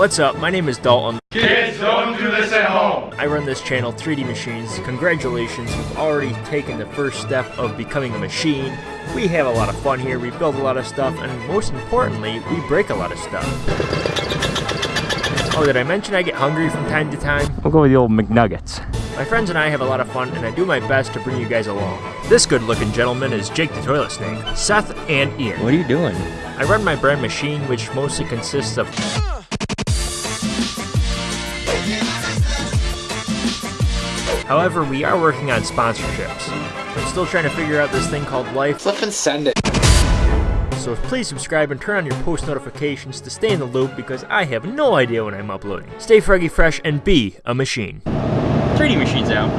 What's up? My name is Dalton. Kids, don't do this at home. I run this channel, 3D Machines. Congratulations, you've already taken the first step of becoming a machine. We have a lot of fun here, we build a lot of stuff, and most importantly, we break a lot of stuff. Oh, did I mention I get hungry from time to time? We'll go with the old McNuggets. My friends and I have a lot of fun, and I do my best to bring you guys along. This good looking gentleman is Jake the Toilet Snake, Seth, and Ian. What are you doing? I run my brand machine, which mostly consists of However, we are working on sponsorships. I'm still trying to figure out this thing called life, Flip and send it. so please subscribe and turn on your post notifications to stay in the loop because I have no idea when I'm uploading. Stay froggy fresh and be a machine. 3D machines out.